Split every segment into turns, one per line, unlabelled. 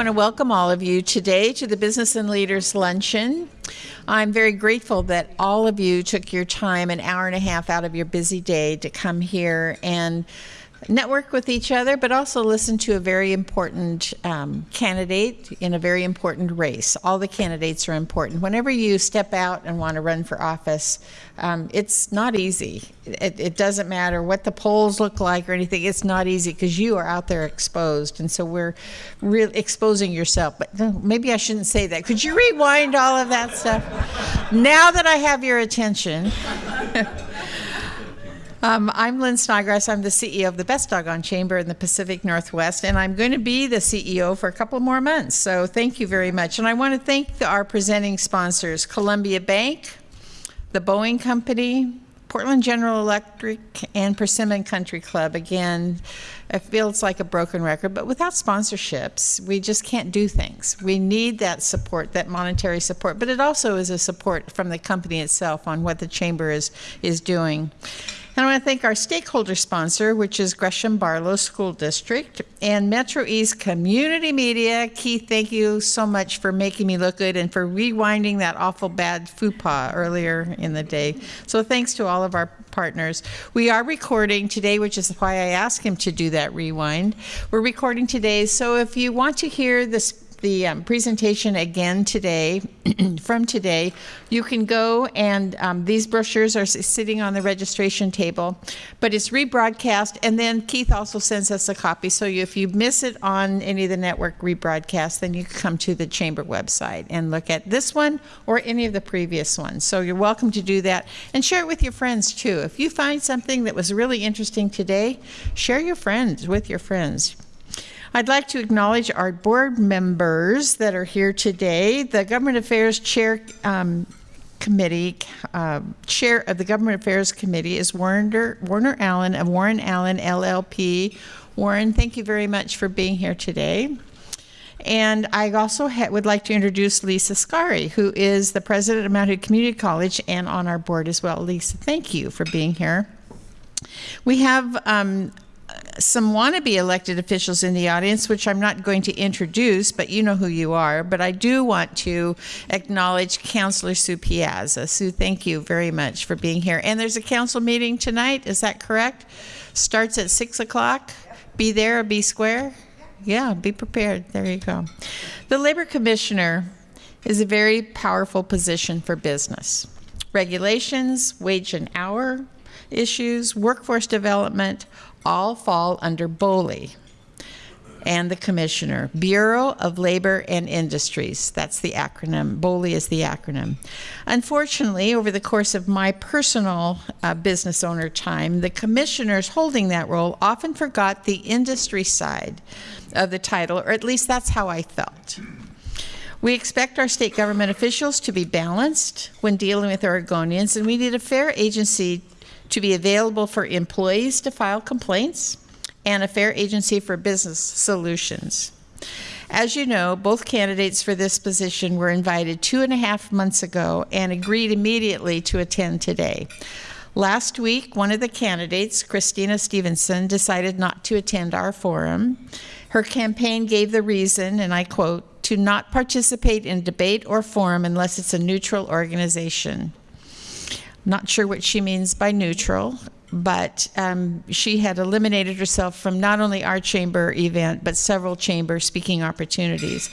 Want to welcome all of you today to the Business and Leaders Luncheon. I'm very grateful that all of you took your time, an hour and a half out of your busy day, to come here and network with each other, but also listen to a very important um, candidate in a very important race. All the candidates are important. Whenever you step out and want to run for office, um, it's not easy. It, it, doesn't matter what the polls look like or anything. It's not easy because you are out there exposed, and so we're really exposing yourself. But maybe I shouldn't say that. Could you rewind all of that stuff? now that I have your attention. Um, I'm Lynn Snodgrass. I'm the CEO of the Best Doggone Chamber in the Pacific Northwest, and I'm going to be the CEO for a couple more months. So thank you very much. And I want to thank the, our presenting sponsors Columbia Bank, the Boeing Company, Portland General Electric, and Persimmon Country Club. Again, it feels like a broken record, but without sponsorships, we just can't do things. We need that support, that monetary support, but it also is a support from the company itself on what the chamber is, is doing. And I want to thank our stakeholder sponsor, which is Gresham Barlow School District and Metro East Community Media. Keith, thank you so much for making me look good and for rewinding that awful bad faux earlier in the day. So thanks to all of our partners. We are recording today, which is why I asked him to do that rewind. We're recording today, so if you want to hear this the um, presentation again today, from today, you can go and um, these brochures are sitting on the registration table, but it's rebroadcast, and then Keith also sends us a copy. So you, if you miss it on any of the network rebroadcasts, then you can come to the chamber website and look at this one or any of the previous ones. So you're welcome to do that and share it with your friends too. If you find something that was really interesting today, share your friends with your friends. I'd like to acknowledge our board members that are here today. The Government Affairs Chair um, Committee, uh, Chair of the Government Affairs Committee is Warner, Warner Allen of Warren Allen LLP. Warren, thank you very much for being here today. And I also would like to introduce Lisa Skari, who is the president of Mount Hood Community College and on our board as well. Lisa, thank you for being here. We have um, some wannabe elected officials in the audience, which I'm not going to introduce, but you know who you are. But I do want to acknowledge Councillor Sue Piazza. Sue, thank you very much for being here. And there's a council meeting tonight, is that correct? Starts at 6 o'clock? Be there or be square? Yeah, be prepared. There you go. The Labor Commissioner is a very powerful position for business. Regulations, wage and hour issues, workforce development, all fall under BOLI and the commissioner, Bureau of Labor and Industries. That's the acronym. BOLI is the acronym. Unfortunately, over the course of my personal uh, business owner time, the commissioners holding that role often forgot the industry side of the title, or at least that's how I felt. We expect our state government officials to be balanced when dealing with Oregonians, and we need a fair agency to be available for employees to file complaints and a fair agency for business solutions. As you know, both candidates for this position were invited two and a half months ago and agreed immediately to attend today. Last week, one of the candidates, Christina Stephenson, decided not to attend our forum. Her campaign gave the reason, and I quote, to not participate in debate or forum unless it's a neutral organization. Not sure what she means by neutral, but um, she had eliminated herself from not only our chamber event, but several chamber speaking opportunities.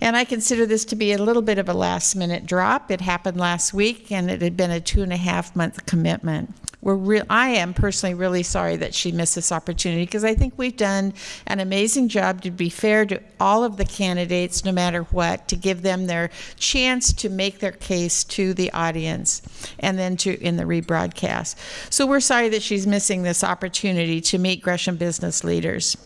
And I consider this to be a little bit of a last minute drop. It happened last week, and it had been a two and a half month commitment we're real I am personally really sorry that she missed this opportunity because I think we've done an amazing job to be fair to all of the candidates no matter what to give them their chance to make their case to the audience and then to in the rebroadcast. So we're sorry that she's missing this opportunity to meet Gresham business leaders.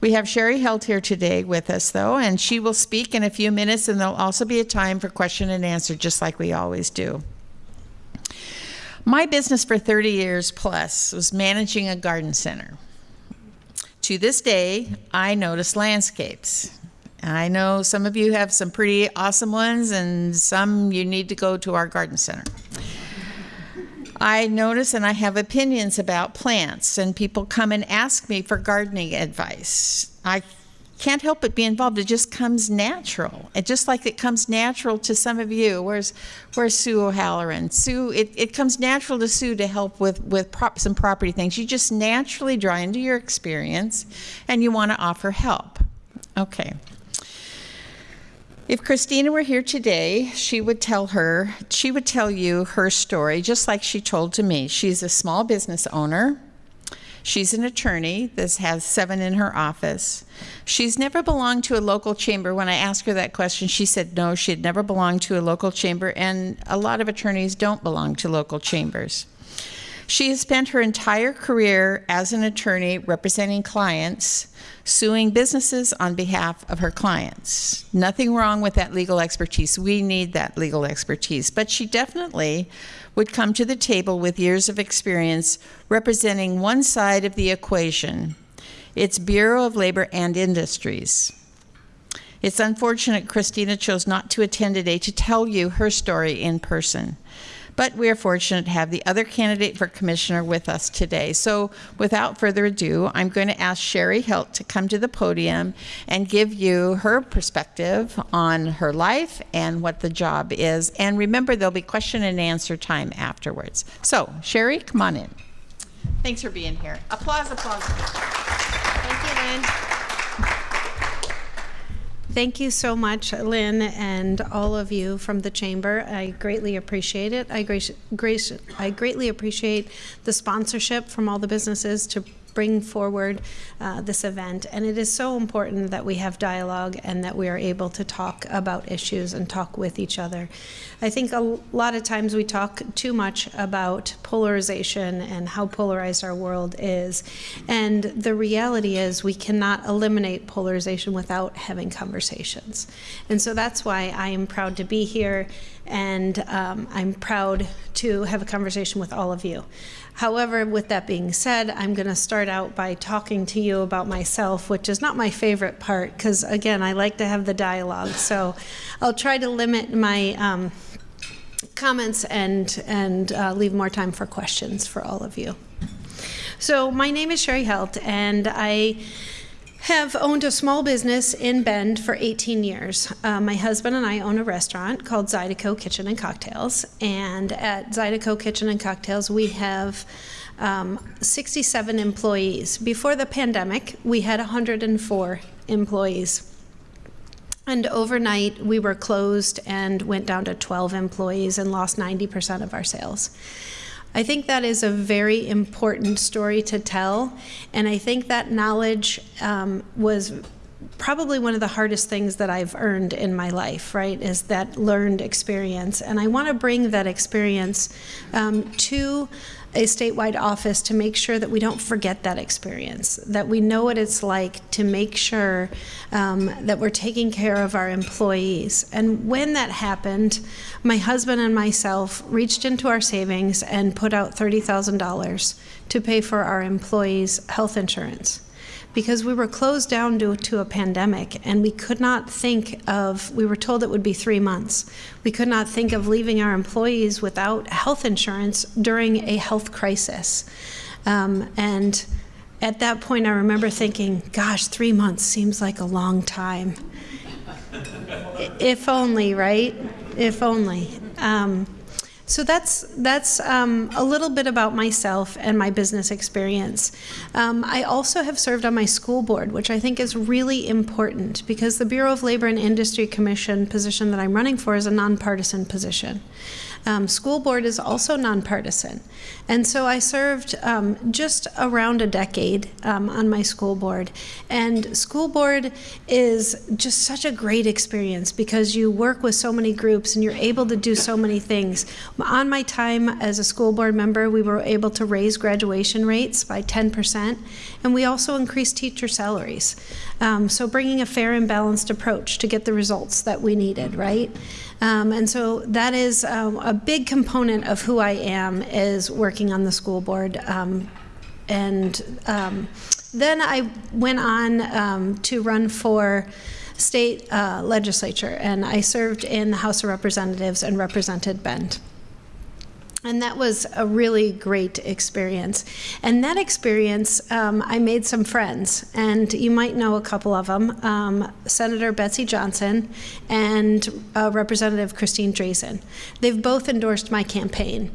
We have Cheri Helt here today with us, though, and she will speak in a few minutes, and there'll also be a time for question and answer, just like we always do. My business for 30 years plus was managing a garden center. To this day, I notice landscapes. I know some of you have some pretty awesome ones, and some you need to go to our garden center. I notice and I have opinions about plants, and people come and ask me for gardening advice. I can't help but be involved. It just comes natural. It just like it comes natural to some of you. Where's where's Sue O'Halloran? Sue, it, it comes natural to Sue to help with with prop, some property things. You just naturally draw into your experience, and you want to offer help. Okay. If Christina were here today, she would tell her, she would tell you her story just like she told to me. She's a small business owner. She's an attorney This has seven in her office. She's never belonged to a local chamber. When I asked her that question, she said no, she had never belonged to a local chamber, and a lot of attorneys don't belong to local chambers. She has spent her entire career as an attorney representing clients, suing businesses on behalf of her clients. Nothing wrong with that legal expertise. We need that legal expertise. But she definitely would come to the table with years of experience representing one side of the equation. It's Bureau of Labor and Industries. It's unfortunate Christina chose not to attend today to tell you her story in person. But we are fortunate to have the other candidate for commissioner with us today. So without further ado, I'm going to ask Cheri Helt to come to the podium and give you her perspective on her life and what the job is. And remember, there'll be question and answer time afterwards. So Cheri, come on in. Thanks for being here. Applause, applause.
Thank you, Lynn. Thank you so much, Lynn, and all of you from the chamber. I greatly appreciate it. I, grace, grace, I greatly appreciate the sponsorship from all the businesses to bring forward uh, this event. And it is so important that we have dialogue and that we are able to talk about issues and talk with each other. I think a lot of times we talk too much about polarization and how polarized our world is. And the reality is we cannot eliminate polarization without having conversations. And so that's why I am proud to be here and um, I'm proud to have a conversation with all of you. However, with that being said, I'm going to start out by talking to you about myself, which is not my favorite part because, again, I like to have the dialogue. So I'll try to limit my um, comments and, and uh, leave more time for questions for all of you. So my name is Cheri Helt, and I have owned a small business in Bend for 18 years. Uh, my husband and I own a restaurant called Zydeco Kitchen and Cocktails. And at Zydeco Kitchen and Cocktails, we have um, 67 employees. Before the pandemic, we had 104 employees. And overnight, we were closed and went down to 12 employees and lost 90% of our sales. I think that is a very important story to tell, and I think that knowledge um, was probably one of the hardest things that I've earned in my life, right, is that learned experience. And I want to bring that experience um, to a statewide office to make sure that we don't forget that experience, that we know what it's like to make sure um, that we're taking care of our employees. And when that happened, my husband and myself reached into our savings and put out $30,000 to pay for our employees' health insurance because we were closed down due to a pandemic and we could not think of, we were told it would be three months. We could not think of leaving our employees without health insurance during a health crisis. Um, and at that point, I remember thinking, gosh, three months seems like a long time. if only, right? If only. Um, so that's that's um, a little bit about myself and my business experience. Um, I also have served on my school board, which I think is really important because the Bureau of Labor and Industry Commission position that I'm running for is a nonpartisan position. Um, school board is also nonpartisan. And so I served um, just around a decade um, on my school board. And school board is just such a great experience because you work with so many groups and you're able to do so many things. On my time as a school board member, we were able to raise graduation rates by 10%, and we also increased teacher salaries. Um, so bringing a fair and balanced approach to get the results that we needed, right? Um, and so that is um, a big component of who I am is working on the school board. Um, and um, then I went on um, to run for state uh, legislature, and I served in the House of Representatives and represented Bend. And that was a really great experience. And that experience, um, I made some friends, and you might know a couple of them um, Senator Betsy Johnson and uh, Representative Christine Drazan. They've both endorsed my campaign.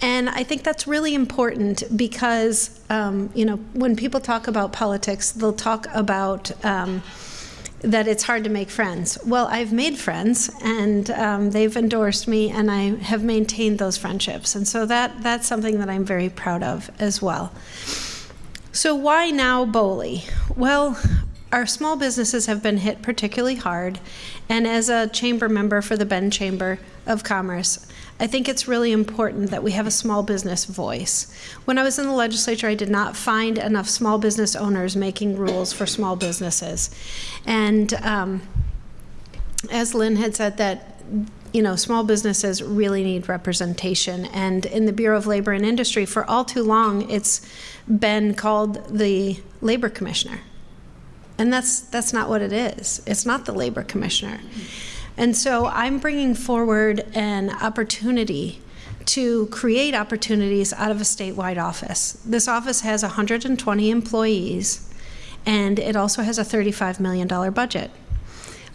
And I think that's really important because, um, you know, when people talk about politics, they'll talk about um, that it's hard to make friends. Well, I've made friends, and um, they've endorsed me, and I have maintained those friendships. And so that that's something that I'm very proud of as well. So why now BOLI? Well, our small businesses have been hit particularly hard, and as a chamber member for the Bend Chamber of Commerce, I think it's really important that we have a small business voice. When I was in the legislature, I did not find enough small business owners making rules for small businesses. And um, as Lynn had said, that you know, small businesses really need representation. And in the Bureau of Labor and Industry, for all too long, it's been called the labor commissioner. And that's, that's not what it is. It's not the labor commissioner. And so I'm bringing forward an opportunity to create opportunities out of a statewide office. This office has 120 employees, and it also has a $35 million budget.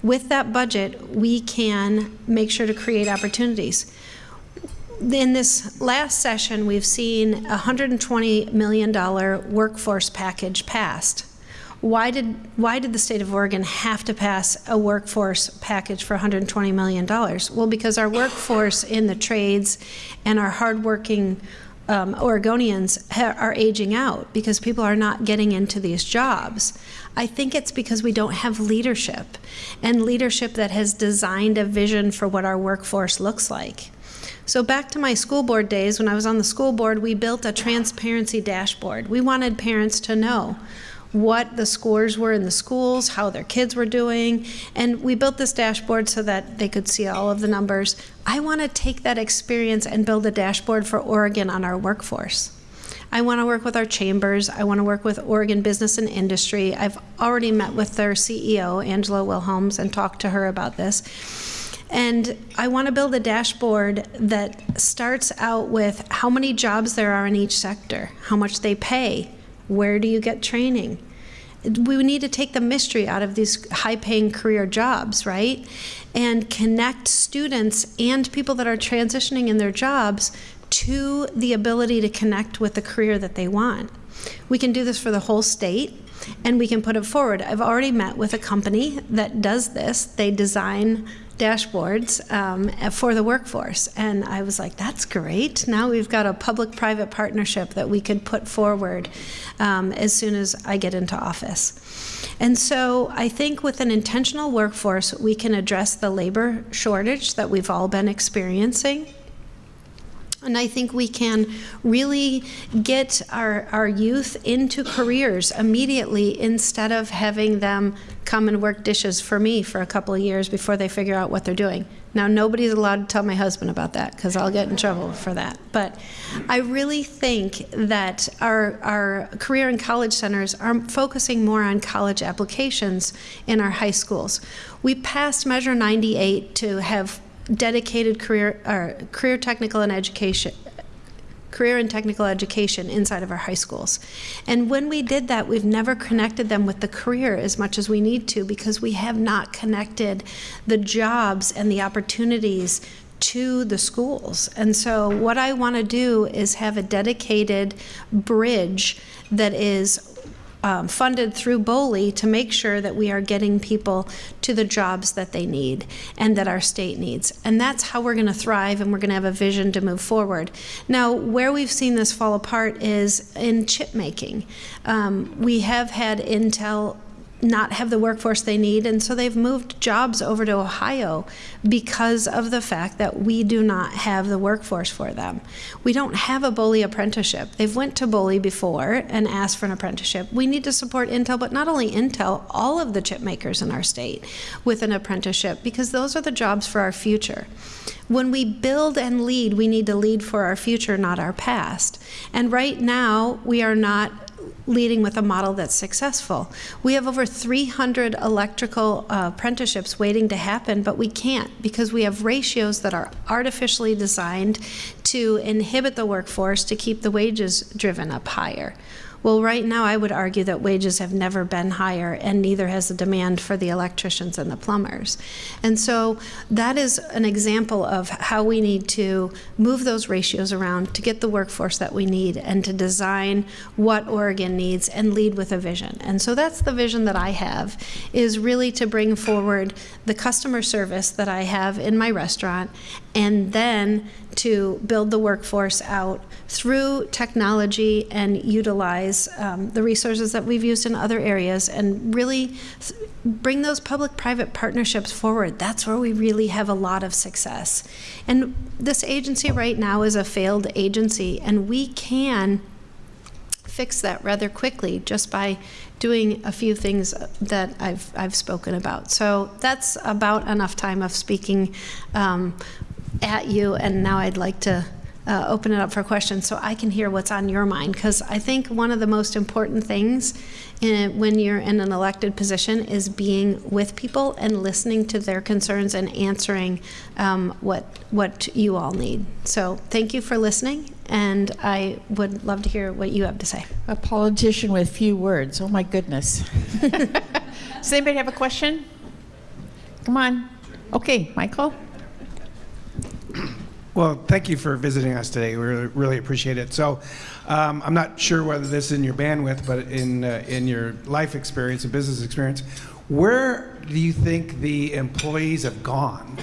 With that budget, we can make sure to create opportunities. In this last session, we've seen a $120 million workforce package passed. Why did, why did the state of Oregon have to pass a workforce package for $120 million? Well, because our workforce in the trades and our hardworking um, Oregonians are aging out because people are not getting into these jobs. I think it's because we don't have leadership and leadership that has designed a vision for what our workforce looks like. So back to my school board days, when I was on the school board, we built a transparency dashboard. We wanted parents to know what the scores were in the schools, how their kids were doing, and we built this dashboard so that they could see all of the numbers. I want to take that experience and build a dashboard for Oregon on our workforce. I want to work with our chambers. I want to work with Oregon Business and Industry. I've already met with their CEO, Angela Wilhelms, and talked to her about this. And I want to build a dashboard that starts out with how many jobs there are in each sector, how much they pay, where do you get training? We need to take the mystery out of these high paying career jobs, right? And connect students and people that are transitioning in their jobs to the ability to connect with the career that they want. We can do this for the whole state and we can put it forward. I've already met with a company that does this. They design dashboards um, for the workforce. And I was like, that's great. Now we've got a public private partnership that we could put forward um, as soon as I get into office. And so I think with an intentional workforce, we can address the labor shortage that we've all been experiencing. And I think we can really get our, our youth into careers immediately instead of having them come and work dishes for me for a couple of years before they figure out what they're doing. Now, nobody's allowed to tell my husband about that because I'll get in trouble for that. But I really think that our, our career and college centers are focusing more on college applications in our high schools. We passed Measure 98 to have dedicated career or career technical and education career and technical education inside of our high schools. And when we did that, we've never connected them with the career as much as we need to because we have not connected the jobs and the opportunities to the schools. And so what I want to do is have a dedicated bridge that is um, funded through BOLI to make sure that we are getting people to the jobs that they need and that our state needs. And that's how we're going to thrive and we're going to have a vision to move forward. Now, where we've seen this fall apart is in chip making. Um, we have had Intel not have the workforce they need, and so they've moved jobs over to Ohio because of the fact that we do not have the workforce for them. We don't have a BOLI apprenticeship. They've went to BOLI before and asked for an apprenticeship. We need to support Intel, but not only Intel, all of the chip makers in our state with an apprenticeship because those are the jobs for our future. When we build and lead, we need to lead for our future, not our past. And right now, we are not leading with a model that's successful. We have over 300 electrical uh, apprenticeships waiting to happen, but we can't because we have ratios that are artificially designed to inhibit the workforce to keep the wages driven up higher. Well, right now, I would argue that wages have never been higher, and neither has the demand for the electricians and the plumbers. And so that is an example of how we need to move those ratios around to get the workforce that we need and to design what Oregon needs and lead with a vision. And so that's the vision that I have, is really to bring forward the customer service that I have in my restaurant and then to build the workforce out through technology and utilize um, the resources that we've used in other areas and really bring those public private partnerships forward. That's where we really have a lot of success. And this agency right now is a failed agency, and we can fix that rather quickly just by doing a few things that I've, I've spoken about. So that's about enough time of speaking um, at you, and now I'd like to uh, open it up for questions so I can hear what's on your mind. Because I think one of the most important things in, when you're in an elected position is being with people and listening to their concerns and answering um, what what you all need. So thank you for listening, and I would love to hear what you have to say.
A politician with few words. Oh my goodness. Does anybody have a question? Come on. Okay, Michael.
Well, thank you for visiting us today. We really, really appreciate it. So, um, I'm not sure whether this is in your bandwidth, but in uh, in your life experience and business experience, where do you think the employees have gone?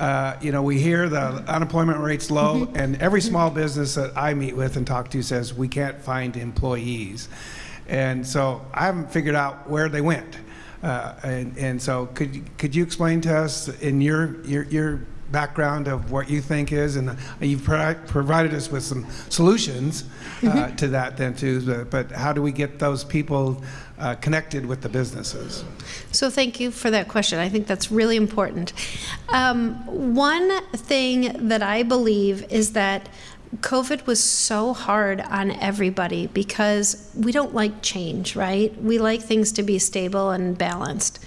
Uh, you know, we hear the unemployment rate's low, and every small business that I meet with and talk to says we can't find employees, and so I haven't figured out where they went. Uh, and, and so, could you- could you explain to us in your your your background of what you think is, and you've pro- provided us with some solutions uh, to that then too. But, but how do we get those people uh, connected with the businesses?
So thank you for that question. I think that's really important. Um, one thing that I believe is that COVID was so hard on everybody because we don't like change, right? We like things to be stable and balanced.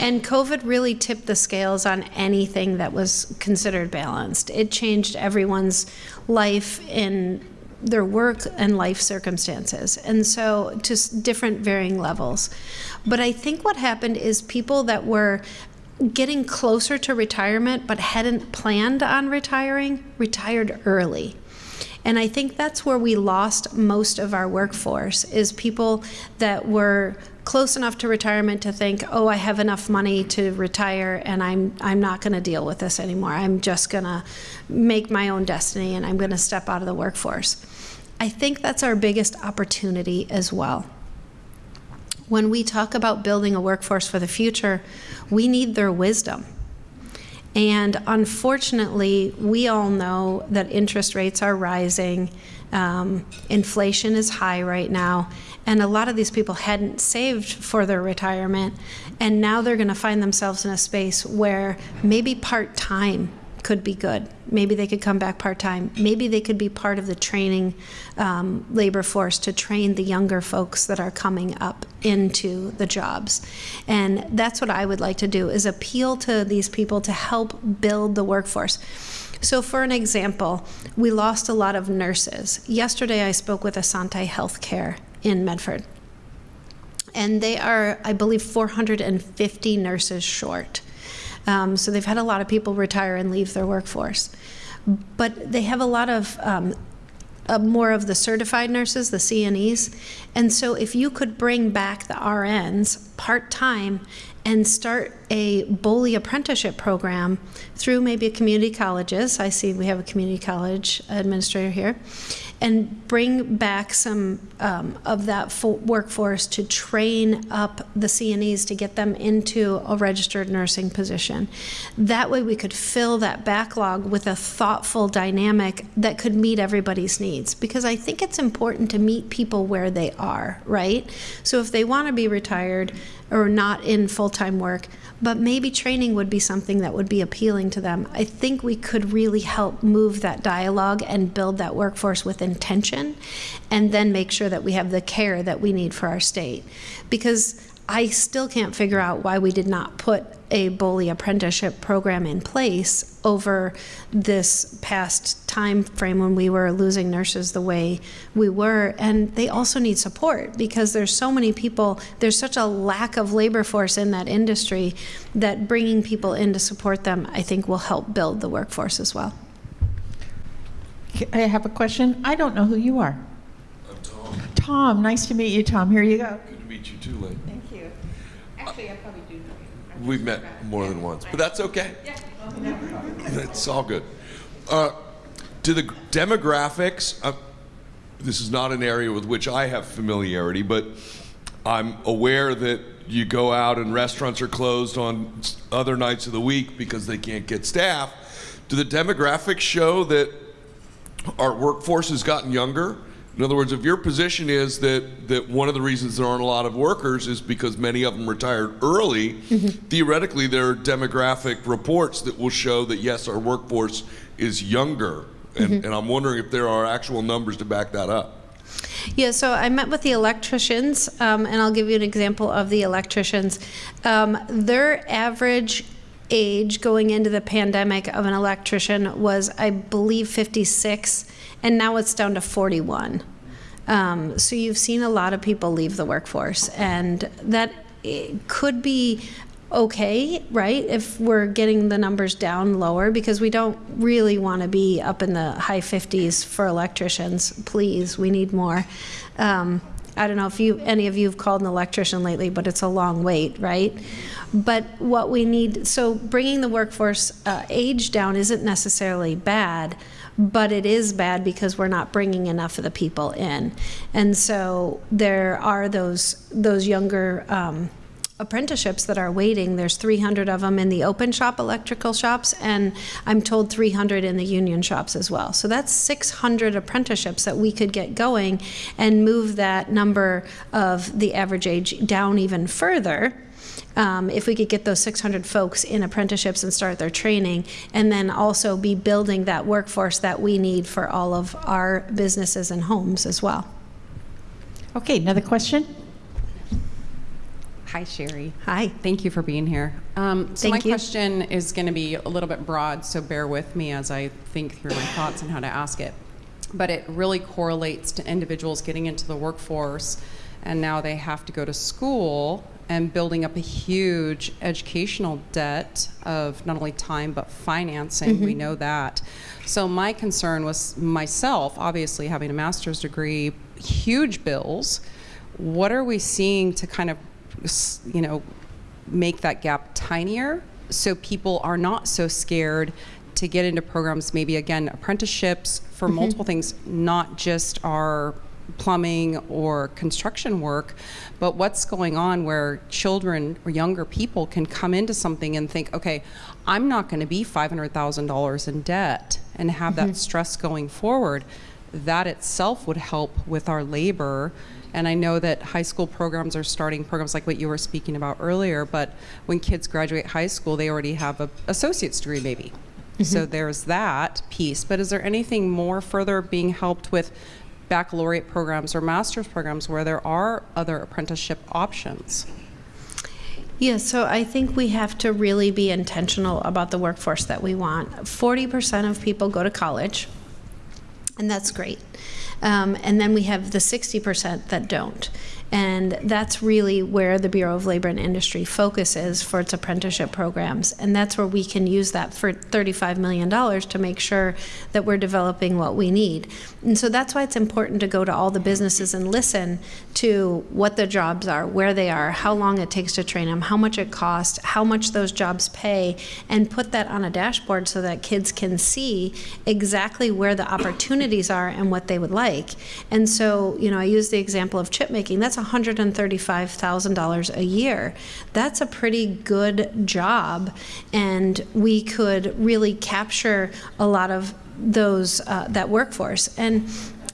And COVID really tipped the scales on anything that was considered balanced. It changed everyone's life in their work and life circumstances. And so, just different varying levels. But I think what happened is people that were getting closer to retirement but hadn't planned on retiring retired early. And I think that's where we lost most of our workforce is people that were close enough to retirement to think, "Oh, I have enough money to retire and I'm I'm not going to deal with this anymore. I'm just going to make my own destiny and I'm going to step out of the workforce." I think that's our biggest opportunity as well. When we talk about building a workforce for the future, we need their wisdom. And unfortunately, we all know that interest rates are rising, um, inflation is high right now, and a lot of these people hadn't saved for their retirement, and now they're going to find themselves in a space where maybe part time could be good. Maybe they could come back part time. Maybe they could be part of the training um, labor force to train the younger folks that are coming up into the jobs. And that's what I would like to do is appeal to these people to help build the workforce. So, for an example, we lost a lot of nurses. Yesterday, I spoke with Asante Healthcare in Medford. And they are, I believe, 450 nurses short. Um, so they've had a lot of people retire and leave their workforce. But they have a lot of um, uh, more of the certified nurses, the CNEs. And so if you could bring back the RNs part time and start a BOLI apprenticeship program through maybe a community colleges. I see we have a community college administrator here. And bring back some um, of that workforce to train up the CNEs to get them into a registered nursing position. That way, we could fill that backlog with a thoughtful dynamic that could meet everybody's needs. Because I think it's important to meet people where they are, right? So if they want to be retired, or not in full time work, but maybe training would be something that would be appealing to them. I think we could really help move that dialogue and build that workforce with intention and then make sure that we have the care that we need for our state. Because I still can't figure out why we did not put a BOLI apprenticeship program in place over this past time frame when we were losing nurses the way we were. And they also need support because there's so many people, there's such a lack of labor force in that industry that bringing people in to support them, I think, will help build the workforce as well.
I have a question. I don't know who you are.
I'm Tom.
Tom, nice to meet you, Tom. Here you go.
Good to meet you too, Lynn.
Thank you. Actually, I probably do know you.
We've met more than once, but that's okay. It's all good. Uh, the demographics, uh, this is not an area with which I have familiarity, but I'm aware that you go out and restaurants are closed on other nights of the week because they can't get staff. Do the demographics show that our workforce has gotten younger? In other words, if your position is that, that one of the reasons there aren't a lot of workers is because many of them retired early, theoretically, there are demographic reports that will show that yes, our workforce is younger. And, and I'm wondering if there are actual numbers to back that up.
Yeah, so I met with the electricians, um, and I'll give you an example of the electricians. Um, their average age going into the pandemic of an electrician was, I believe, 56, and now it's down to 41. Um, so you've seen a lot of people leave the workforce, and that could be okay, right? If we're getting the numbers down lower, because we don't really want to be up in the high 50s for electricians. Please, we need more. Um, I don't know if you any of you have called an electrician lately, but it's a long wait, right? But what we need, so bringing the workforce uh, age down isn't necessarily bad, but it is bad because we're not bringing enough of the people in, and so there are those those younger. Um, apprenticeships that are waiting. There's 300 of them in the open shop electrical shops, and I'm told 300 in the union shops as well. So that's 600 apprenticeships that we could get going and move that number of the average age down even further. Um, if we could get those 600 folks in apprenticeships and start their training, and then also be building that workforce that we need for all of our businesses and homes as well.
Okay, another question?
Hi, Cheri.
Hi.
Thank you for being here. Um, so
Thank
my
you.
question is going to be a little bit broad, so bear with me as I think through my thoughts and how to ask it. But it really correlates to individuals getting into the workforce, and now they have to go to school and building up a huge educational debt of not only time but financing. We mm-hmm. know that. So my concern was myself, obviously having a master's degree, huge bills. What are we seeing to kind of you know, make that gap tinier so people are not so scared to get into programs, maybe again, apprenticeships for mm-hmm. multiple things, not just our plumbing or construction work, but what's going on where children or younger people can come into something and think, okay, I'm not going to be $500,000 in debt and have that mm-hmm. stress going forward. That itself would help with our labor. And I know that high school programs are starting programs like what you were speaking about earlier, but when kids graduate high school, they already have an associate's degree maybe. So mm-hmm. there's that piece. But is there anything more further being helped with baccalaureate programs or master's programs where there are other apprenticeship options?
Yeah, so I think we have to really be intentional about the workforce that we want. 40% of people go to college, and that's great. Um, and then we have the 60% that don't. And that's really where the Bureau of Labor and Industry focuses for its apprenticeship programs. And that's where we can use that for $35 million to make sure that we're developing what we need. And so that's why it's important to go to all the businesses and listen to what the jobs are, where they are, how long it takes to train them, how much it costs, how much those jobs pay, and put that on a dashboard so that kids can see exactly where the opportunities are and what they would like. And so, you know, I use the example of chip making. That's $135,000 a year. That's a pretty good job, and we could really capture a lot of those uh, that workforce. And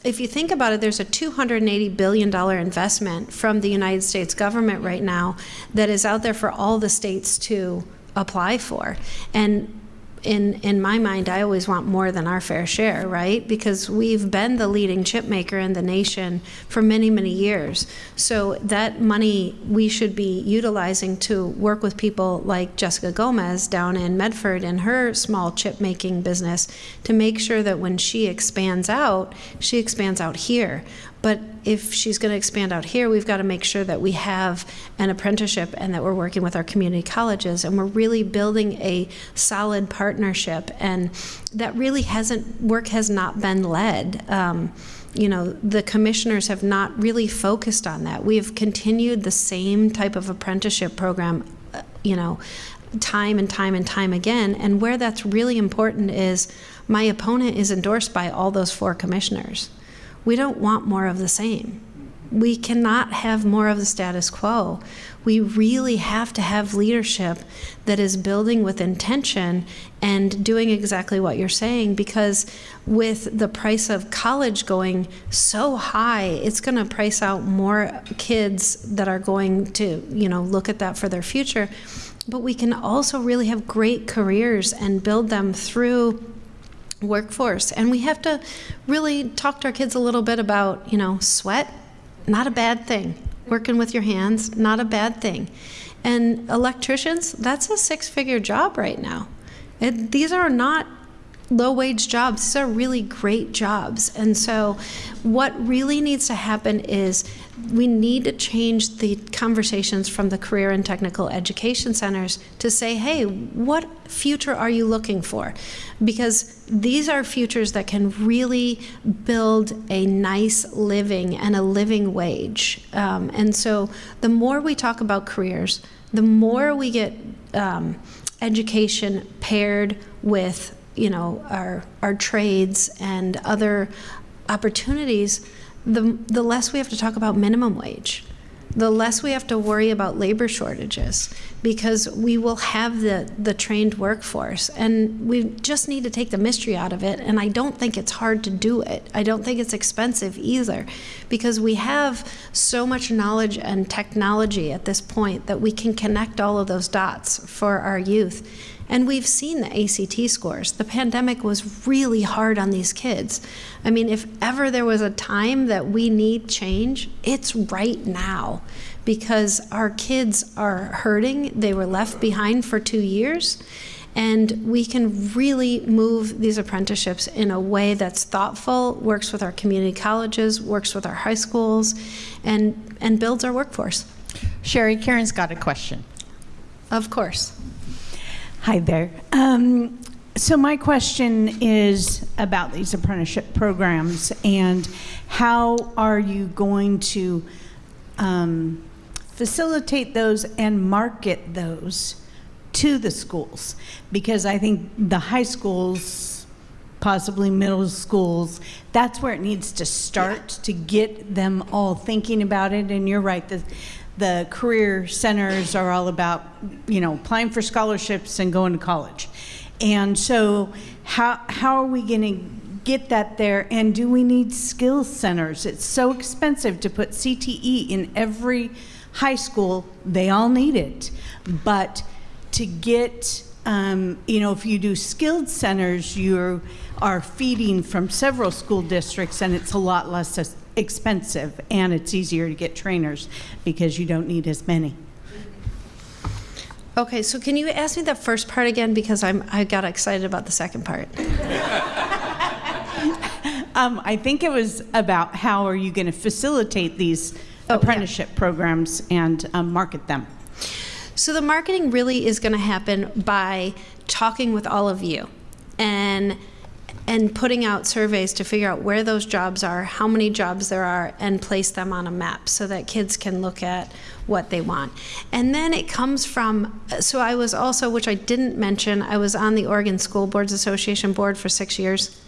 if you think about it, there's a $280 billion investment from the United States government right now that is out there for all the states to apply for. And in in my mind, I always want more than our fair share, right? Because we've been the leading chip maker in the nation for many, many years. So that money we should be utilizing to work with people like Jessica Gomez down in Medford in her small chip making business to make sure that when she expands out, she expands out here. But if she's going to expand out here, we've got to make sure that we have an apprenticeship and that we're working with our community colleges and we're really building a solid partnership. And that really hasn't, work has not been led. Um, you know, the commissioners have not really focused on that. We have continued the same type of apprenticeship program, uh, you know, time and time and time again. And where that's really important is my opponent is endorsed by all those four commissioners. We don't want more of the same. We cannot have more of the status quo. We really have to have leadership that is building with intention and doing exactly what you're saying because with the price of college going so high, it's going to price out more kids that are going to, you know, look at that for their future. But we can also really have great careers and build them through workforce. And we have to really talk to our kids a little bit about, you know, sweat, not a bad thing. Working with your hands, not a bad thing. And electricians, that's a six figure job right now. It, these are not low wage jobs. These are really great jobs. And so, what really needs to happen is we need to change the conversations from the career and technical education centers to say, hey, what future are you looking for? Because these are futures that can really build a nice living and a living wage. Um, and so, the more we talk about careers, the more we get um, education paired with you know our our trades and other opportunities the the less we have to talk about minimum wage the less we have to worry about labor shortages because we will have the the trained workforce and we just need to take the mystery out of it and I don't think it's hard to do it. I don't think it's expensive either because we have so much knowledge and technology at this point that we can connect all of those dots for our youth and we've seen the ACT scores. The pandemic was really hard on these kids. I mean, if ever there was a time that we need change, it's right now because our kids are hurting. They were left behind for two years. And we can really move these apprenticeships in a way that's thoughtful, works with our community colleges, works with our high schools, and, and builds our workforce.
Cheri, Karen's got a question.
Of course.
Hi there. Um, so my question is about these apprenticeship programs and how are you going to um, facilitate those and market those to the schools? Because I think the high schools, possibly middle schools, that's where it needs to start to get them all thinking about it. And you're right, the, the career centers are all about, you know, applying for scholarships and going to college. And so, how, how are we going to get that there? And do we need skills centers? It's so expensive to put CTE in every high school. They all need it. But to get, um, you know, if you do skilled centers, you are feeding from several school districts and it's a lot less expensive and it's easier to get trainers because you don't need as many.
Okay, so can you ask me the first part again because I'm I got excited about the second part.
um, I think it was about how are you going to facilitate these oh, apprenticeship yeah. programs and um, market them.
So the marketing really is going to happen by talking with all of you and and putting out surveys to figure out where those jobs are, how many jobs there are, and place them on a map so that kids can look at what they want. And then it comes from, so I was also, which I didn't mention, I was on the Oregon School Boards Association board for six years.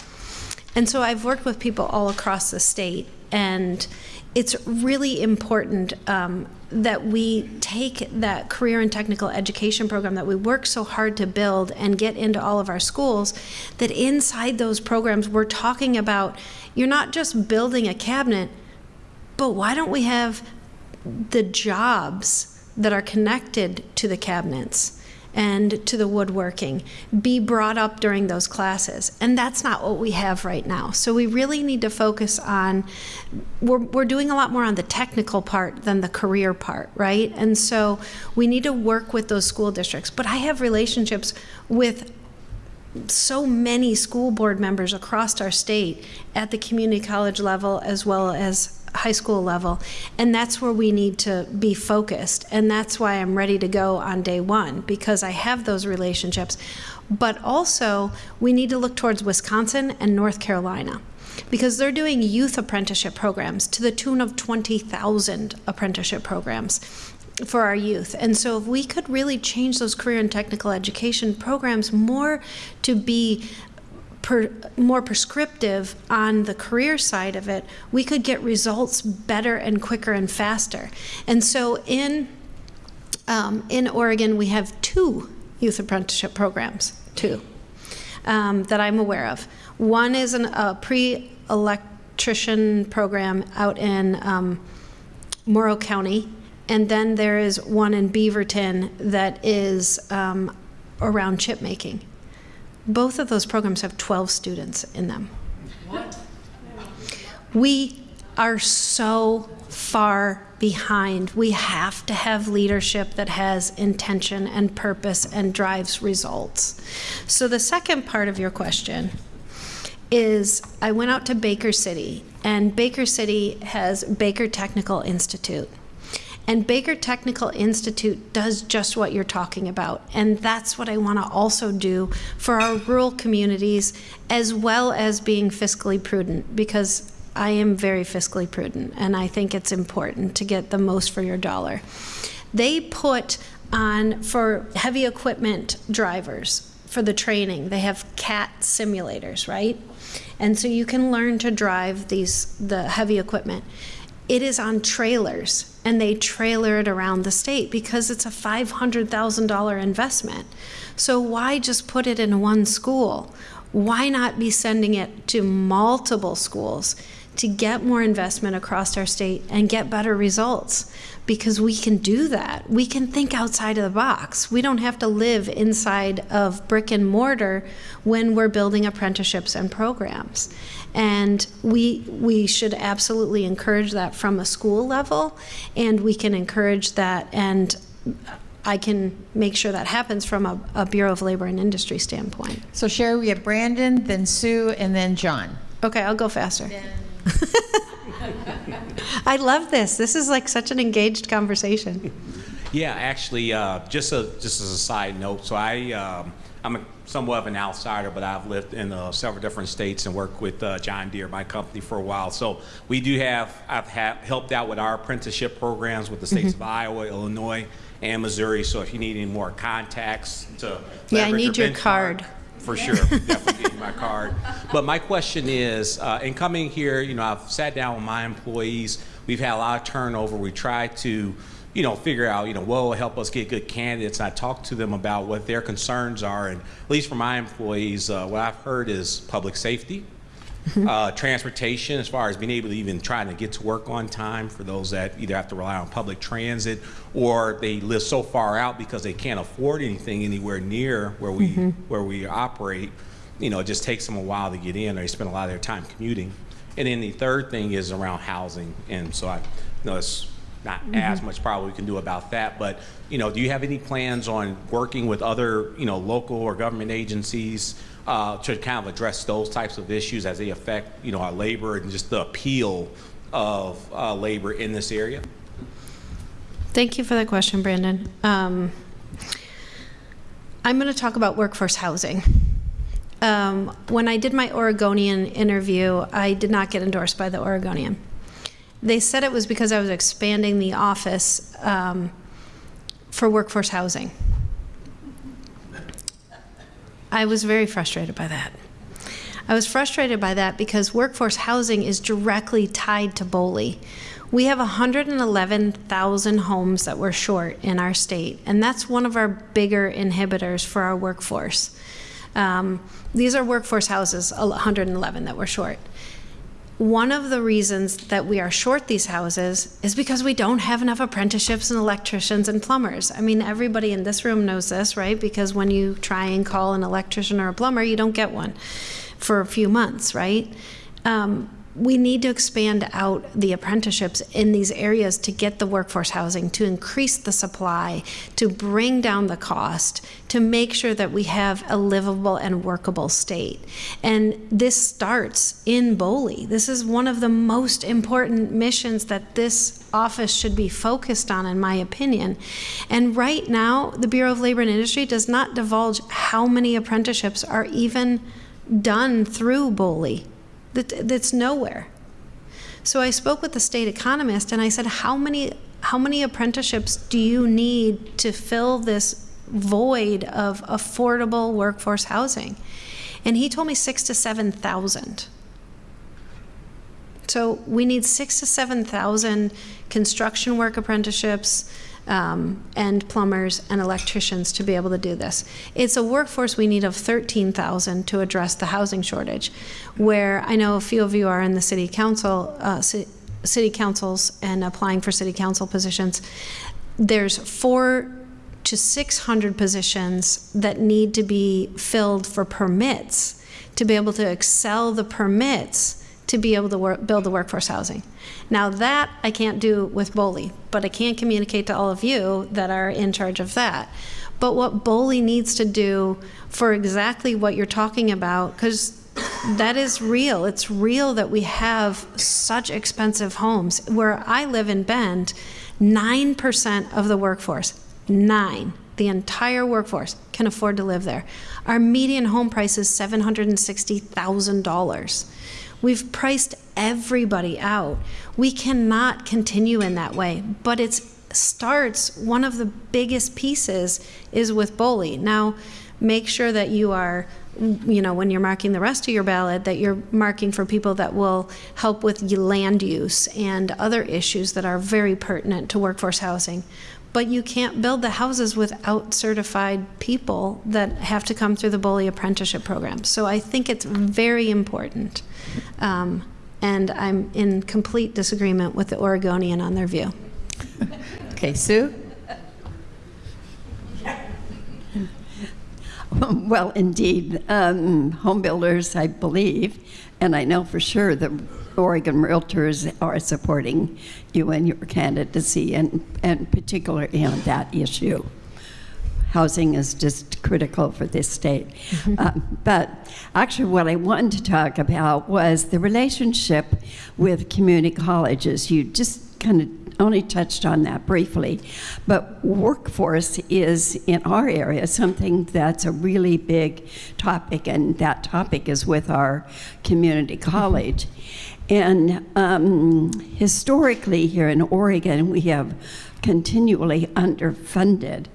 And so I've worked with people all across the state, and it's really important um, that we take that career and technical education program that we work so hard to build and get into all of our schools, that inside those programs we're talking about you're not just building a cabinet, but why don't we have the jobs that are connected to the cabinets? And to the woodworking be brought up during those classes. And that's not what we have right now. So we really need to focus on, we're, we're doing a lot more on the technical part than the career part, right? And so we need to work with those school districts. But I have relationships with so many school board members across our state at the community college level as well as high school level. And that's where we need to be focused. And that's why I'm ready to go on day one because I have those relationships. But also, we need to look towards Wisconsin and North Carolina because they're doing youth apprenticeship programs to the tune of 20,000 apprenticeship programs for our youth. And so if we could really change those career and technical education programs more to be per, more prescriptive on the career side of it, we could get results better and quicker and faster. And so in um, in Oregon, we have two youth apprenticeship programs, two um, that I'm aware of. One is an, a pre-electrician program out in um, Morrow County, and then there is one in Beaverton that is um, around chip making. Both of those programs have 12 students in them. What? We are so far behind. We have to have leadership that has intention and purpose and drives results. So, the second part of your question is I went out to Baker City, and Baker City has Baker Technical Institute. And Baker Technical Institute does just what you're talking about. And that's what I want to also do for our rural communities, as well as being fiscally prudent, because I am very fiscally prudent, and I think it's important to get the most for your dollar. They put on, for heavy equipment drivers, for the training, they have CAT simulators, right? And so you can learn to drive these the heavy equipment it is on trailers and they trailer it around the state because it's a $500,000 investment. So why just put it in one school? Why not be sending it to multiple schools to get more investment across our state and get better results? Because we can do that. We can think outside of the box. We don't have to live inside of brick and mortar when we're building apprenticeships and programs. And we, we should absolutely encourage that from a school level, and we can encourage that, and I can make sure that happens from a, a Bureau of Labor and Industry standpoint.
So Cheri, we have Brandon, then Sue, and then John.
Okay, I'll go faster. I love this. This is like such an engaged conversation.
Yeah, actually, uh, just a, just as a side note, so I um, I'm a, somewhat of an outsider, but I've lived in uh, several different states and worked with uh, John Deere, my company, for a while. So we do have I've ha- helped out with our apprenticeship programs with the states
Mm-hmm.
of Iowa, Illinois, and Missouri. So if you need any more contacts to
Yeah, I need
or
your card.
for sure. Definitely give you my card. But my question is, uh, in coming here, you know, I've sat down with my employees. We've had a lot of turnover. We try to, you know, figure out, you know, will help us get good candidates. And I talk to them about what their concerns are. And at least for my employees, uh, what I've heard is public safety. Uh, transportation, as far as being able to even try to get to work on time for those that either have to rely on public transit or they live so far out because they can't afford anything anywhere near where we where we operate. You know, it just takes them a while to get in, or they spend a lot of their time commuting. And then the third thing is around housing, and so I know it's not as much probably we can do about that, but you know, do you have any plans on working with other you know local or government agencies? uh, to kind of address those types of issues as they affect, you know, our labor and just the appeal of uh, labor in this area?
Thank you for that question, Brandon. Um, I'm going to talk about workforce housing. Um, when I did my Oregonian interview, I did not get endorsed by the Oregonian. They said it was because I was expanding the office um, for workforce housing. I was very frustrated by that. I was frustrated by that because workforce housing is directly tied to BOLI. We have 111,000 homes that we're short in our state, and that's one of our bigger inhibitors for our workforce. Um, these are workforce houses, 111 that we're short. One of the reasons that we are short these houses is because we don't have enough apprenticeships and electricians and plumbers. I mean, everybody in this room knows this, right? Because when you try and call an electrician or a plumber, you don't get one for a few months, right? Um, we need to expand out the apprenticeships in these areas to get the workforce housing, to increase the supply, to bring down the cost, to make sure that we have a livable and workable state. And this starts in BOLI. This is one of the most important missions that this office should be focused on, in my opinion. And right now, the Bureau of Labor and Industry does not divulge how many apprenticeships are even done through BOLI that, that's nowhere. So I spoke with the state economist and I said, how many, how many apprenticeships do you need to fill this void of affordable workforce housing? And he told me six to 7,000. So we need six to 7,000 construction work apprenticeships, um, and plumbers and electricians to be able to do this. It's a workforce we need of 13,000 to address the housing shortage, where I know a few of you are in the city council, uh, city councils and applying for city council positions. There's four to 600 positions that need to be filled for permits to be able to excel the permits to be able to work, build the workforce housing. Now that I can't do with BOLI, but I can communicate to all of you that are in charge of that. But what BOLI needs to do for exactly what you're talking about, because that is real. It's real that we have such expensive homes. Where I live in Bend, 9% of the workforce, nine, the entire workforce can afford to live there. Our median home price is $760,000. We've priced everybody out. We cannot continue in that way, but it starts, one of the biggest pieces is with BOLI. Now, make sure that you are you know, when you're marking the rest of your ballot, that you're marking for people that will help with land use and other issues that are very pertinent to workforce housing. But you can't build the houses without certified people that have to come through the BOLI Apprenticeship Program. So I think it's very important. Um, and I'm in complete disagreement with the Oregonian on their view.
Okay, Sue?
Well, indeed, um, home builders, I believe, and I know for sure that Oregon Realtors are supporting you and your candidacy, and, and particularly on that issue. Housing is just critical for this state. Um, but actually, what I wanted to talk about was the relationship with community colleges. You just kind of only touched on that briefly, but workforce is in our area something that's a really big topic, and that topic is with our community college. And um, historically, here in Oregon, we have continually underfunded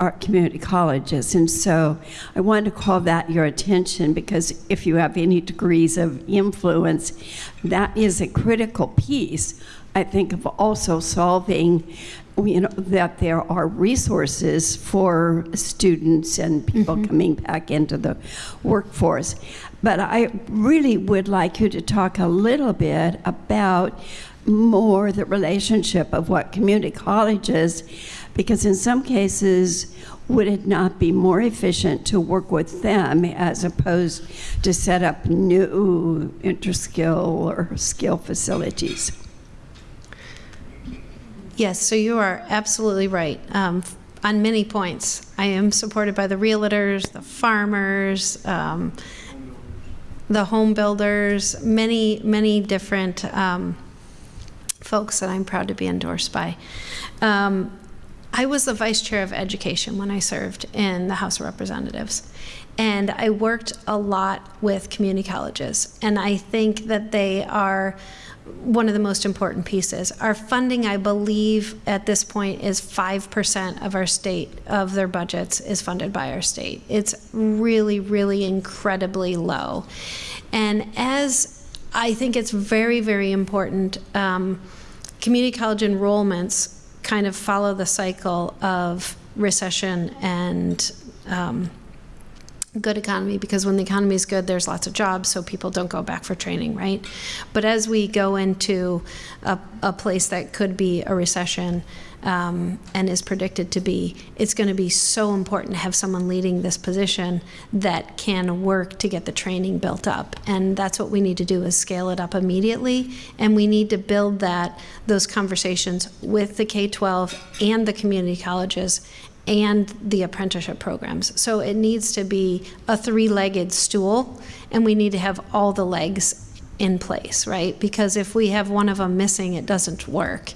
our community colleges. And so I wanted to call that your attention because if you have any degrees of influence, that is a critical piece, I think, of also solving. You know, that there are resources for students and people coming back into the workforce. But I really would like you to talk a little bit about more the relationship of what community colleges, because in some cases, would it not be more efficient to work with them as opposed to set up new interskill or skill facilities?
Yes, so you are absolutely right um, on many points. I am supported by the realtors, the farmers, um, the home builders, many, many different um, folks that I'm proud to be endorsed by. Um, I was the vice chair of education when I served in the House of Representatives. And I worked a lot with community colleges. And I think that they are one of the most important pieces. Our funding, I believe, at this point is 5% of our state, of their budgets, is funded by our state. It's really, really incredibly low. And as I think it's very, very important, um, community college enrollments kind of follow the cycle of recession and um, good economy because when the economy is good, there's lots of jobs, so people don't go back for training, right? But as we go into a, a place that could be a recession um, and is predicted to be, it's going to be so important to have someone leading this position that can work to get the training built up. And that's what we need to do is scale it up immediately. And we need to build that those conversations with the K-12 and the community colleges and the apprenticeship programs. So it needs to be a three-legged stool, and we need to have all the legs in place, right? Because if we have one of them missing, it doesn't work.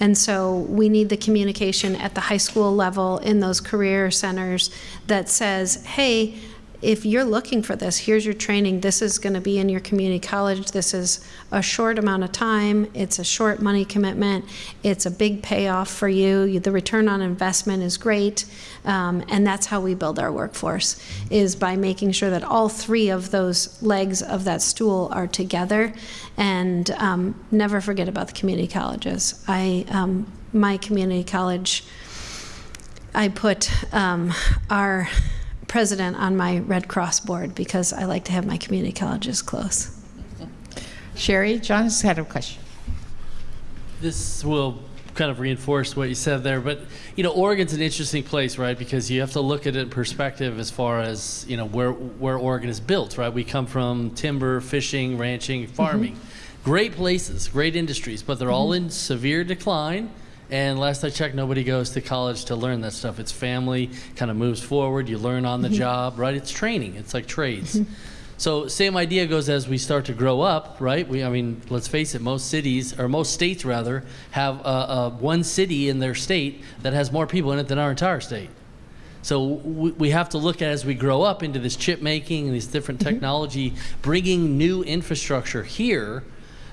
And so we need the communication at the high school level in those career centers that says, hey, if you're looking for this, here's your training. This is going to be in your community college. This is a short amount of time. It's a short money commitment. It's a big payoff for you. The return on investment is great. Um, and that's how we build our workforce, is by making sure that all three of those legs of that stool are together. And um, never forget about the community colleges. I, um, my community college, I put um, our president on my Red Cross board because I like to have my community colleges close.
Cheri, John has had a question.
This will kind of reinforce what you said there, but you know, Oregon's an interesting place, right? Because you have to look at it in perspective as far as you know where where Oregon is built, right? We come from timber, fishing, ranching, farming, mm-hmm. great places, great industries, but they're all in severe decline. And last I checked, nobody goes to college to learn that stuff. It's family, kind of moves forward. You learn on the job, right? It's training. It's like trades. So same idea goes as we start to grow up, right? We, I mean, let's face it, most cities or most states rather have uh, uh, one city in their state that has more people in it than our entire state. So we, we have to look at as we grow up into this chip making and this different technology, bringing new infrastructure here.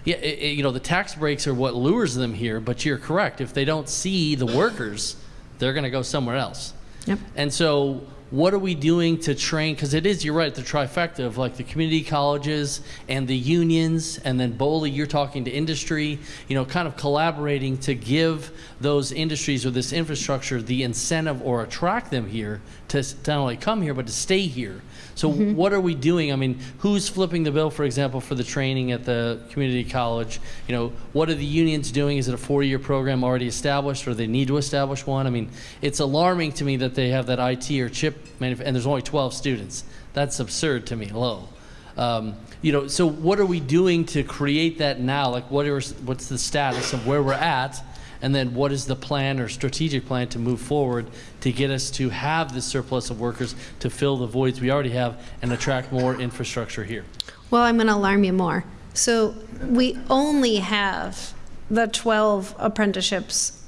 Yeah, i- i- you know, the tax breaks are what lures them here. But you're correct. If they don't see the workers, they're going to go somewhere else.
Yep.
And so, what are we doing to train? Because it is, you're right, the trifecta of like the community colleges and the unions, and then BOLI, you're talking to industry, you know, kind of collaborating to give those industries or this infrastructure the incentive or attract them here to to not only come here, but to stay here. So, what are we doing? I mean, who's flipping the bill, for example, for the training at the community college? You know, what are the unions doing? Is it a four year program already established, or they need to establish one? I mean, it's alarming to me that they have that IT or chip, and there's only 12 students. That's absurd to me, low. Um, you know, so what are we doing to create that now? Like, what are, what's the status of where we're at? And then what is the plan or strategic plan to move forward to get us to have this surplus of workers to fill the voids we already have and attract more infrastructure here?
Well, I'm going to alarm you more. So we only have the 12 apprenticeships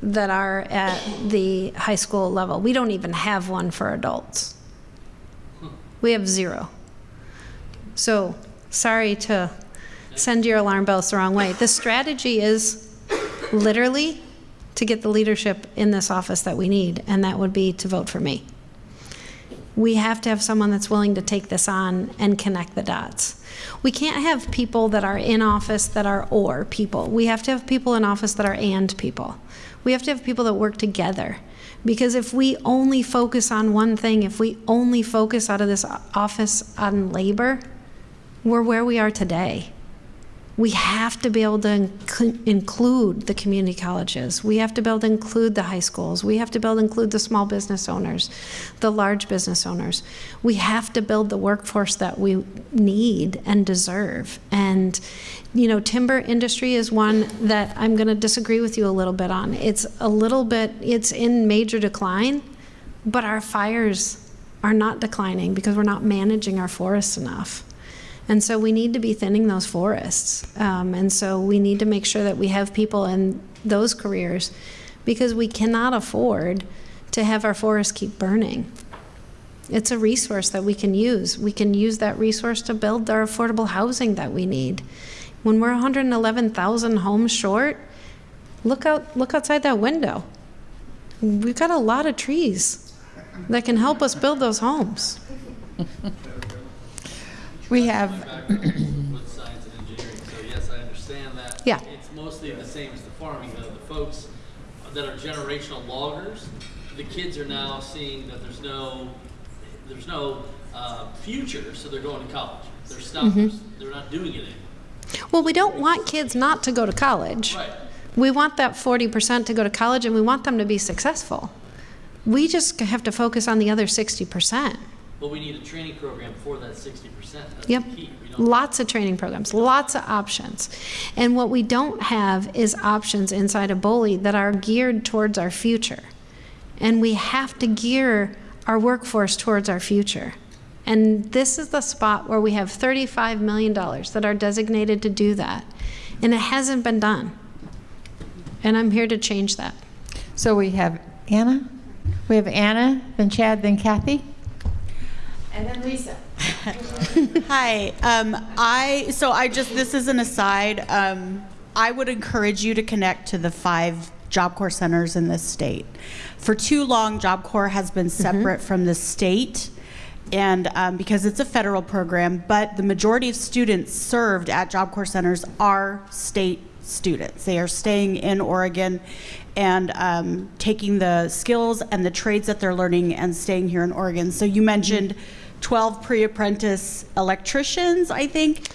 that are at the high school level. We don't even have one for adults. We have zero. So sorry to send your alarm bells the wrong way. The strategy is literally to get the leadership in this office that we need, and that would be to vote for me we have to have someone that's willing to take this on and connect the dots. We can't have people that are in office that are or people. We have to have people in office that are and people. We have to have people that work together. Because if we only focus on one thing, if we only focus out of this office on labor, we're where we are today. We have to be able to inc- include the community colleges. We have to be able to include the high schools. We have to be able to include the small business owners, the large business owners. We have to build the workforce that we need and deserve. And, you know, timber industry is one that I'm going to disagree with you a little bit on. It's a little bit, it's in major decline, but our fires are not declining because we're not managing our forests enough. And so we need to be thinning those forests. Um, and so we need to make sure that we have people in those careers because we cannot afford to have our forests keep burning. It's a resource that we can use. We can use that resource to build our affordable housing that we need. When we're 111,000 homes short, look out look outside that window. We've got a lot of trees that can help us build those homes.
We have,
with science and engineering, so yes, I understand that.
Yeah.
It's mostly the same as the farming, though. The folks that are generational loggers, the kids are now seeing that there's no, there's no uh, future, so they're going to college. They're stuck.
Mm-hmm.
They're not doing it anymore.
Well, we don't want kids not to go to college.
Right.
We want that 40% to go to college and we want them to be successful. We just have to focus on the other 60%.
But we need a training program for that 60%. That's
Yep.
the key. We don't
Lots of training programs, lots of options. And what we don't have is options inside of BOLI that are geared towards our future. And we have to gear our workforce towards our future. And this is the spot where we have $35 million that are designated to do that. And it hasn't been done. And I'm here to change that.
So we have Anna, we have Anna, then Chad, then Kathy. And then Lisa.
Hi. Um, I so I just this is an aside. Um, I would encourage you to connect to the five Job Corps centers in this state. For too long, Job Corps has been separate from the state, and um, because it's a federal program, but the majority of students served at Job Corps centers are state students. They are staying in Oregon and um, taking the skills and the trades that they're learning and staying here in Oregon. So you mentioned 12 pre-apprentice electricians, I think.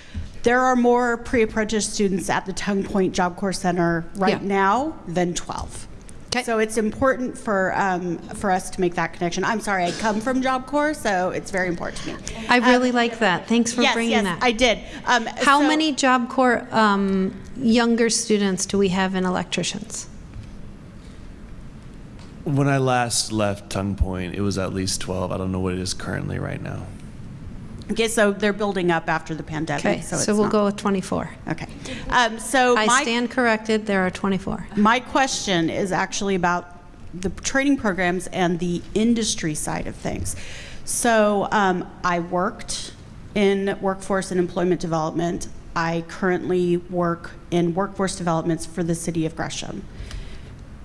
There are more pre-apprentice students at the Tongue Point Job Corps Center right
Yeah.
now than 12.
Okay.
So it's important for um, for us to make that connection. I'm sorry, I come from Job Corps, so it's very important to me.
I really like that. Thanks for
yes,
bringing
yes,
that.
I did. Um,
How
so-
many Job Corps um, younger students do we have in electricians?
When I last left Tongue Point, it was at least 12. I don't know what it is currently right now.
Okay, so they're building up after the pandemic.
Okay,
so,
so, we'll
not-
go with 24.
Okay. Um, so
I
my
stand corrected, there are 24.
My question is actually about the training programs and the industry side of things. So um, I worked in workforce and employment development. I currently work in workforce developments for the city of Gresham.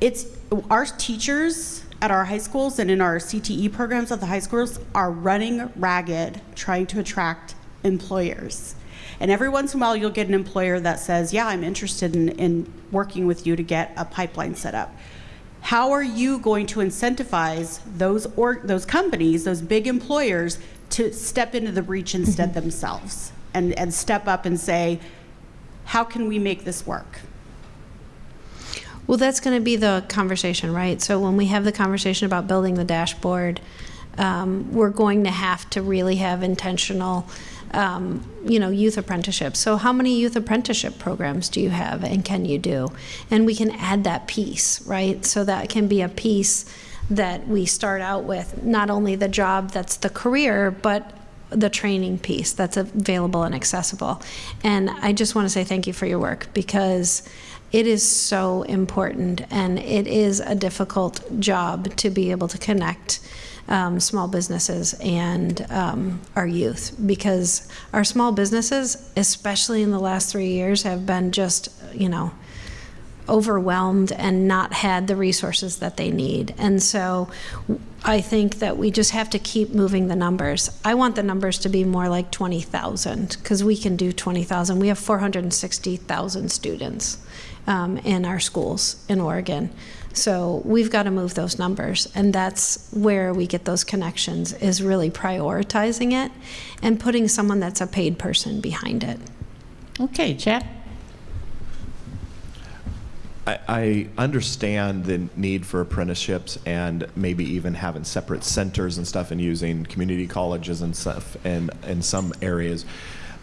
It's our teachers at our high schools and in our CTE programs at the high schools are running ragged trying to attract employers. And every once in a while, you'll get an employer that says, Yeah, I'm interested in, in working with you to get a pipeline set up. How are you going to incentivize those, or, those companies, those big employers, to step into the breach instead mm-hmm. themselves and, and step up and say, How can we make this work?
Well, that's going to be the conversation, right? So when we have the conversation about building the dashboard, um, we're going to have to really have intentional, um, you know, youth apprenticeships. So how many youth apprenticeship programs do you have, and can you do? And we can add that piece, right? So that can be a piece that we start out with, not only the job that's the career, but the training piece that's available and accessible. And I just want to say thank you for your work because it is so important and it is a difficult job to be able to connect um, small businesses and um, our youth because our small businesses, especially in the last three years, have been just, you know, overwhelmed and not had the resources that they need. And so I think that we just have to keep moving the numbers. I want the numbers to be more like 20,000 because we can do 20,000. We have 460,000 students um, in our schools in Oregon. So we've got to move those numbers, and that's where we get those connections is really prioritizing it and putting someone that's a paid person behind it.
Okay, Chad?
I, I understand the need for apprenticeships and maybe even having separate centers and stuff and using community colleges and stuff in, in some areas.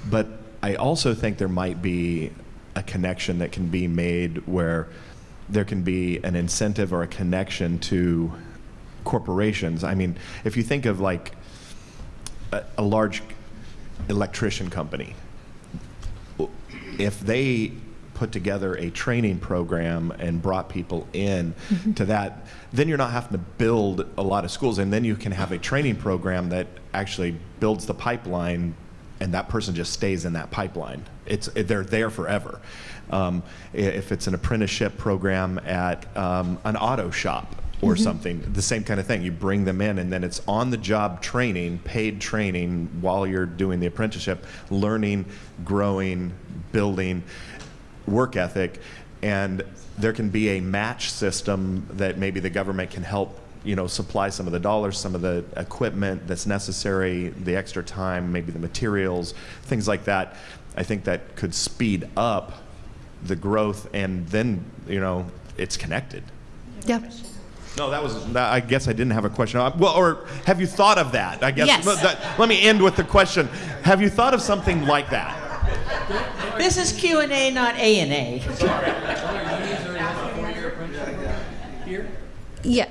But I also think there might be a connection that can be made where there can be an incentive or a connection to corporations. I mean, if you think of like a, a large electrician company, if they put together a training program and brought people in mm-hmm. to that, then you're not having to build a lot of schools, and then you can have a training program that actually builds the pipeline, and that person just stays in that pipeline. It's they're there forever. Um, if it's an apprenticeship program at um, an auto shop or something, the same kind of thing. You bring them in, and then it's on the job training, paid training while you're doing the apprenticeship, learning, growing, building work ethic. And there can be a match system that maybe the government can help you know, supply some of the dollars, some of the equipment that's necessary, the extra time, maybe the materials, things like that. I think that could speed up the growth, and then you know, it's connected.
Yep.
No, that was. I guess I didn't have a question. Uh, Well, or have you thought of that? I guess.
Yes.
Let, that- let me end with the question: Have you thought of something like that?
This is Q and A, not A and A.
Yeah.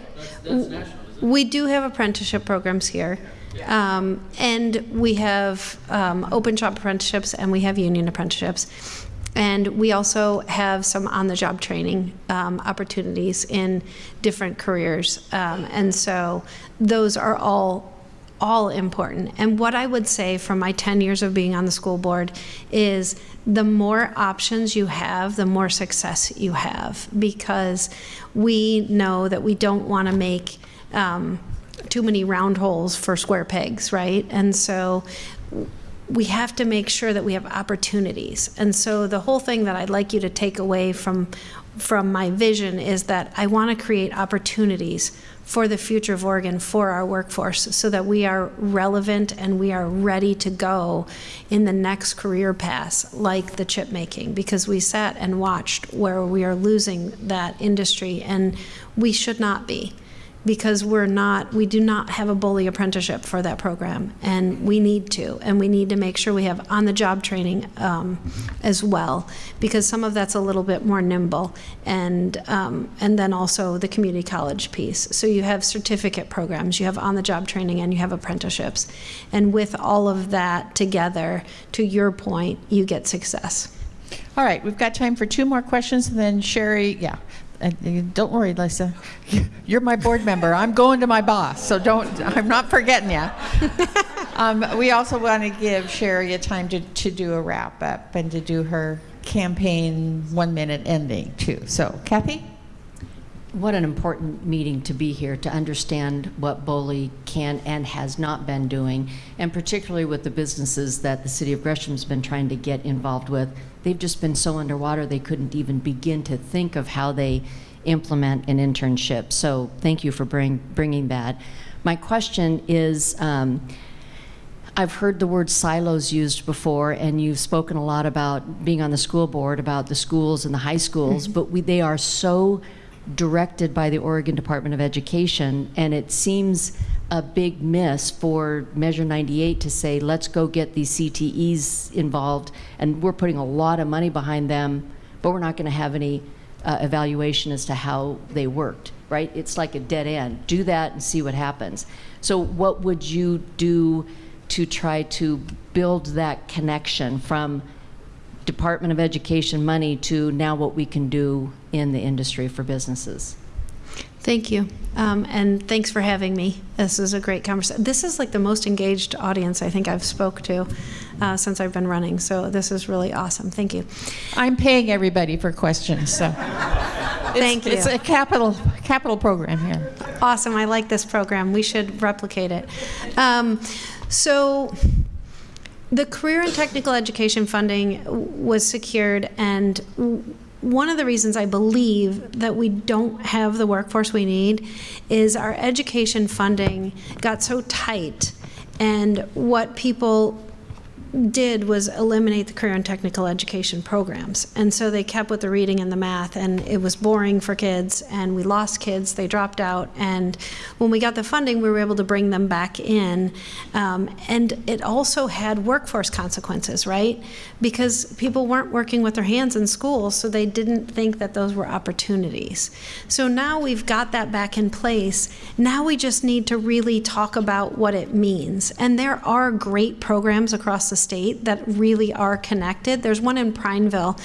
We do have apprenticeship programs here. Um, and we have um, open shop apprenticeships and we have union apprenticeships. And we also have some on the job training um, opportunities in different careers. Um, and so those are all all important. And what I would say from my 10 years of being on the school board is the more options you have, the more success you have because we know that we don't want to make um, too many round holes for square pegs, right? And so we have to make sure that we have opportunities. And so the whole thing that I'd like you to take away from from my vision is that I want to create opportunities for the future of Oregon for our workforce so that we are relevant and we are ready to go in the next career paths like the chip making because we sat and watched where we are losing that industry and we should not be because we're not, we do not have a BOLI apprenticeship for that program, and we need to, and we need to make sure we have on-the-job training um, as well, because some of that's a little bit more nimble, and um, and then also the community college piece. So you have certificate programs, you have on-the-job training, and you have apprenticeships, and with all of that together, to your point, you get success.
All right, we've got time for two more questions, and then Cheri, yeah. Uh, Don't worry, Lisa. You're my board member. I'm going to my boss, so don't, I'm not forgetting you. Um, We also want to give Cheri a time to, to do a wrap up and to do her campaign one-minute ending, too. So Kathy?
What an important meeting to be here to understand what BOLI can and has not been doing, and particularly with the businesses that the city of Gresham's been trying to get involved with. They've just been so underwater they couldn't even begin to think of how they implement an internship. So thank you for bring, bringing that. My question is. Um, I've heard the word silos used before, and you've spoken a lot about being on the school board, about the schools and the high schools, but we, they are so directed by the Oregon Department of Education, and it seems a big miss for Measure 98 to say, let's go get these CTEs involved, and we're putting a lot of money behind them, but we're not going to have any uh, evaluation as to how they worked, right? It's like a dead end. Do that and see what happens. So, what would you do to try to build that connection from Department of Education money to now what we can do in the industry for businesses?
Thank you. Um, and thanks for having me. This is a great conversation. This is like the most engaged audience I think I've spoke to uh, since I've been running. So this is really awesome. Thank you.
I'm paying everybody for questions, so.
Thank you.
It's a capital, capital program here.
Awesome. I like this program. We should replicate it. Um, so, the career and technical education funding was secured, and one of the reasons I believe that we don't have the workforce we need is our education funding got so tight, and what people did was eliminate the career and technical education programs. And so they kept with the reading and the math, and it was boring for kids, and we lost kids, they dropped out. And when we got the funding, we were able to bring them back in. Um, and it also had workforce consequences, right? Because people weren't working with their hands in school, so they didn't think that those were opportunities. So now we've got that back in place. Now we just need to really talk about what it means. And there are great programs across the state that really are connected. There's one in Prineville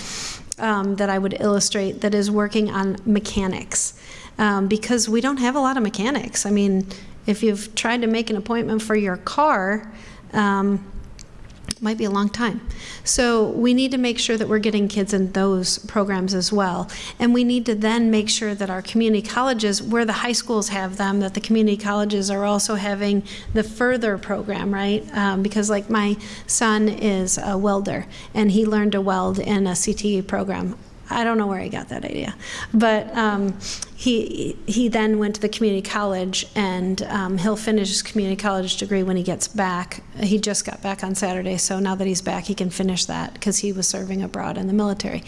um, that I would illustrate that is working on mechanics um, because we don't have a lot of mechanics. I mean, if you've tried to make an appointment for your car, um, might be a long time. So we need to make sure that we're getting kids in those programs as well. And we need to then make sure that our community colleges, where the high schools have them, that the community colleges are also having the further program, right? Um, because like my son is a welder and he learned to weld in a CTE program. I don't know where he got that idea, but um, he he then went to the community college, and um, he'll finish his community college degree when he gets back. He just got back on Saturday, so now that he's back, he can finish that because he was serving abroad in the military.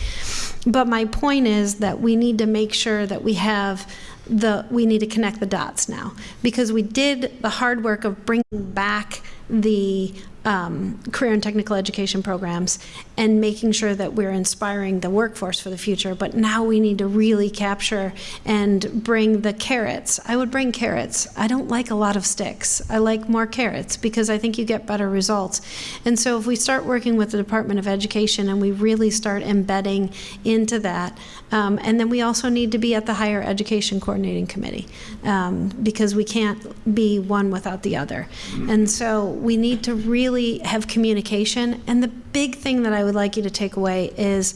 But my point is that we need to make sure that we have the we need to connect the dots now because we did the hard work of bringing back the um, career and technical education programs and making sure that we're inspiring the workforce for the future. But now we need to really capture and bring the carrots. I would bring carrots. I don't like a lot of sticks. I like more carrots because I think you get better results. And so if we start working with the Department of Education and we really start embedding into that, um, and then we also need to be at the Higher Education Coordinating Committee um, because we can't be one without the other. And so we need to really have communication. And the big thing that I would like you to take away is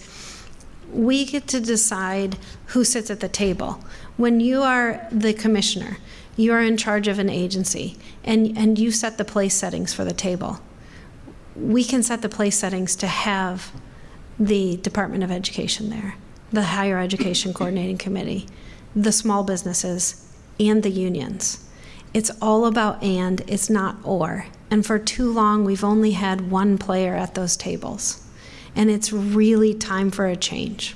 we get to decide who sits at the table. When you are the commissioner, you are in charge of an agency and, and you set the place settings for the table. We can set the place settings to have the Department of Education there, the Higher Education Coordinating Committee, the small businesses, and the unions. It's all about and, it's not or. And for too long, we've only had one player at those tables. And it's really time for a change.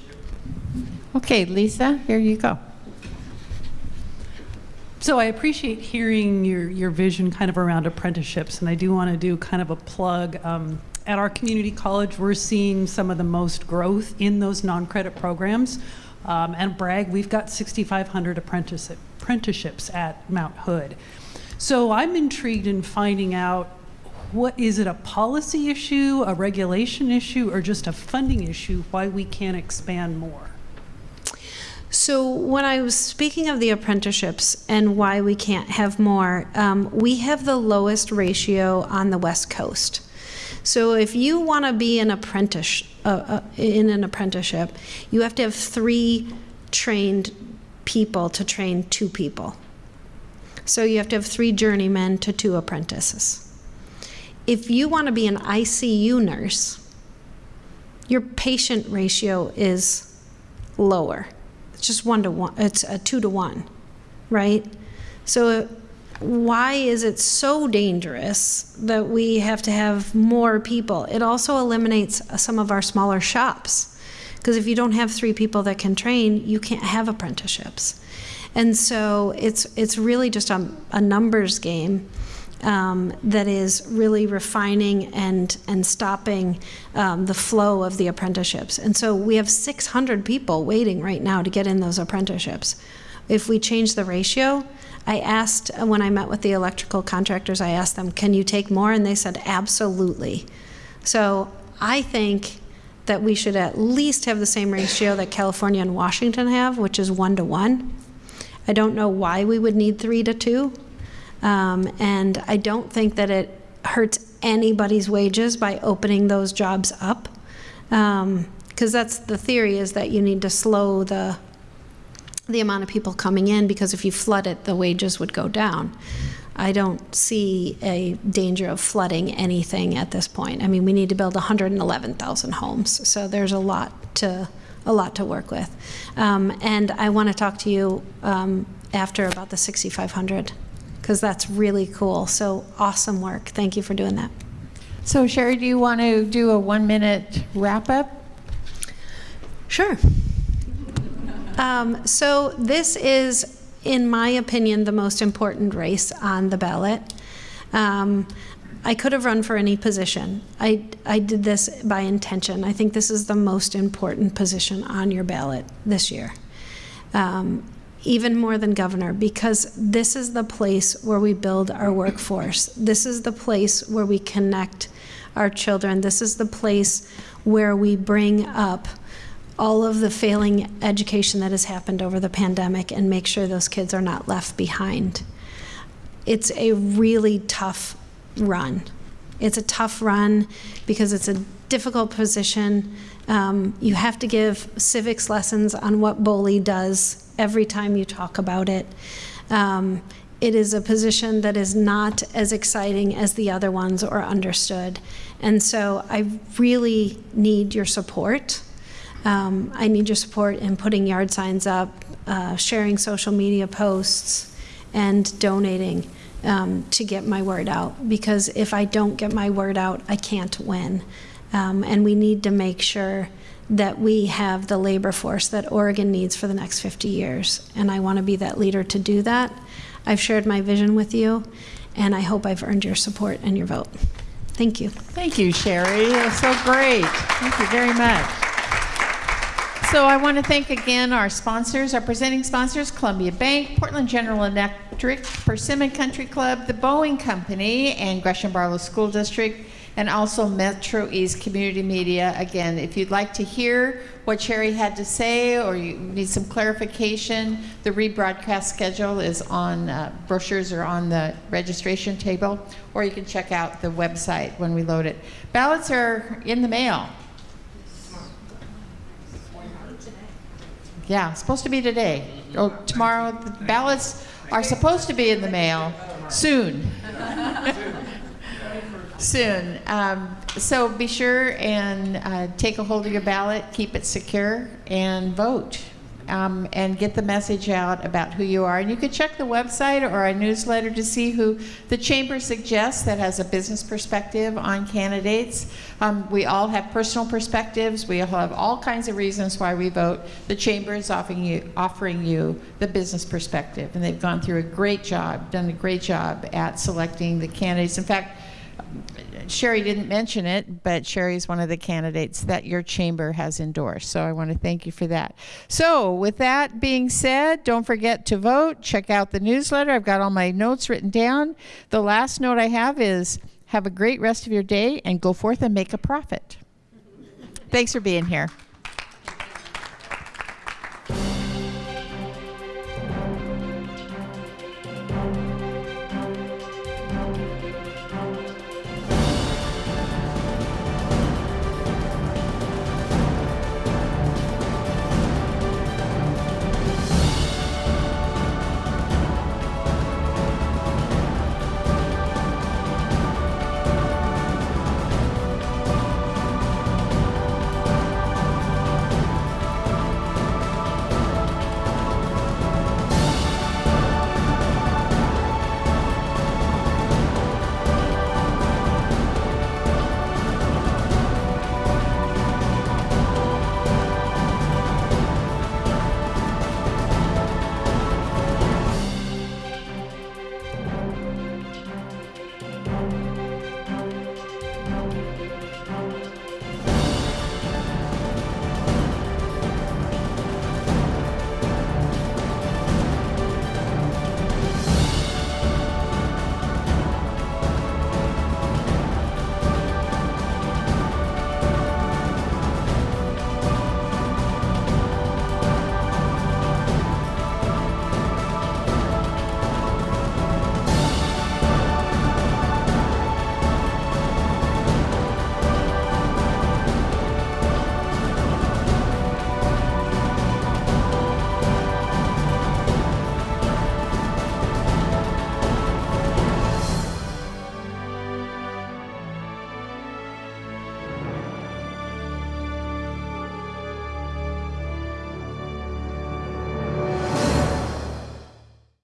Okay, Lisa, here you go.
So I appreciate hearing your, your vision kind of around apprenticeships, and I do want to do kind of a plug. Um, at our community college, we're seeing some of the most growth in those non-credit programs. Um, and brag, we've got 6,500 apprenticeships at Mount Hood. So I'm intrigued in finding out what is it a policy issue, a regulation issue, or just a funding issue why we can't expand more?
So when I was speaking of the apprenticeships and why we can't have more, um, we have the lowest ratio on the West Coast. So if you want to be an apprentice uh, uh, in an apprenticeship, you have to have three trained people to train two people. So you have to have three journeymen to two apprentices. If you want to be an ICU nurse, your patient ratio is lower. It's just one to one, it's a two to one, right? So why is it so dangerous that we have to have more people? It also eliminates some of our smaller shops. Because if you don't have three people that can train, you can't have apprenticeships. And so it's, it's really just a, a numbers game. Um, that is really refining and and stopping um, the flow of the apprenticeships. And so we have 600 people waiting right now to get in those apprenticeships. If we change the ratio, I asked when I met with the electrical contractors, I asked them, "Can you take more?" And they said, "Absolutely." So I think that we should at least have the same ratio that California and Washington have, which is one to one. I don't know why we would need three to two. Um, and I don't think that it hurts anybody's wages by opening those jobs up. Because um, that's the theory is that you need to slow the the amount of people coming in because if you flood it, the wages would go down. I don't see a danger of flooding anything at this point. I mean, we need to build 111,000 homes, so there's a lot to a lot to work with. Um, and I want to talk to you um, after about the 6,500 because that's really cool. So awesome work. Thank you for doing that.
So Cheri, do you want to do a one minute wrap up?
Sure. Um, so this is, in my opinion, the most important race on the ballot. Um, I could have run for any position. I, I did this by intention. I think this is the most important position on your ballot this year, um, even more than governor, because this is the place where we build our workforce. This is the place where we connect our children. This is the place where we bring up all of the failing education that has happened over the pandemic and make sure those kids are not left behind. It's a really tough run. It's a tough run because it's a difficult position. Um, you have to give civics lessons on what BOLI does every time you talk about it. Um, it is a position that is not as exciting as the other ones or understood. And so I really need your support. Um, I need your support in putting yard signs up, uh, sharing social media posts, and donating um, to get my word out. Because if I don't get my word out, I can't win. Um, and we need to make sure that we have the labor force that Oregon needs for the next 50 years. And I want to be that leader to do that. I've shared my vision with you, and I hope I've earned your support and your vote. Thank you.
Thank you, Cheri. That's so great. Thank you very much. So I want to thank again our sponsors, our presenting sponsors, Columbia Bank, Portland General Electric, Persimmon Country Club, the Boeing Company, and Gresham Barlow School District, and also Metro East Community Media. Again, if you'd like to hear what Cheri had to say or you need some clarification, the rebroadcast schedule is on, uh, brochures are on the registration table, or you can check out the website when we load it. Ballots are in the mail. Yeah, supposed to be today. Or tomorrow, the ballots are supposed to be in the mail soon. soon. Um, so be sure and uh, take a hold of your ballot, keep it secure, and vote. Um, and get the message out about who you are. And you can check the website or our newsletter to see who the Chamber suggests that has a business perspective on candidates. Um, we all have personal perspectives. We all have all kinds of reasons why we vote. The Chamber is offering you, offering you the business perspective. And they've gone through a great job, done a great job at selecting the candidates. In fact, Cheri didn't mention it, but Cheri is one of the candidates that your chamber has endorsed. So I want to thank you for that. So, with that being said, don't forget to vote. Check out the newsletter. I've got all my notes written down. The last note I have is have a great rest of your day and go forth and make a profit. Thanks for being here.